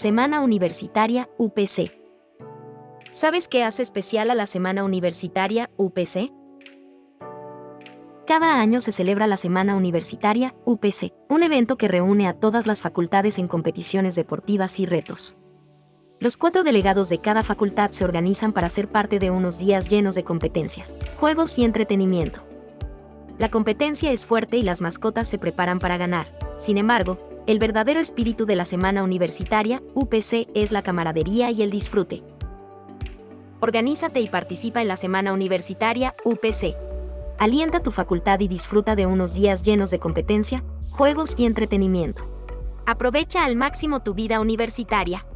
Semana Universitaria UPC. ¿Sabes qué hace especial a la Semana Universitaria UPC? Cada año se celebra la Semana Universitaria UPC, un evento que reúne a todas las facultades en competiciones deportivas y retos. Los cuatro delegados de cada facultad se organizan para ser parte de unos días llenos de competencias, juegos y entretenimiento. La competencia es fuerte y las mascotas se preparan para ganar. Sin embargo, el verdadero espíritu de la semana universitaria, UPC, es la camaradería y el disfrute. Organízate y participa en la semana universitaria, UPC. Alienta tu facultad y disfruta de unos días llenos de competencia, juegos y entretenimiento. Aprovecha al máximo tu vida universitaria.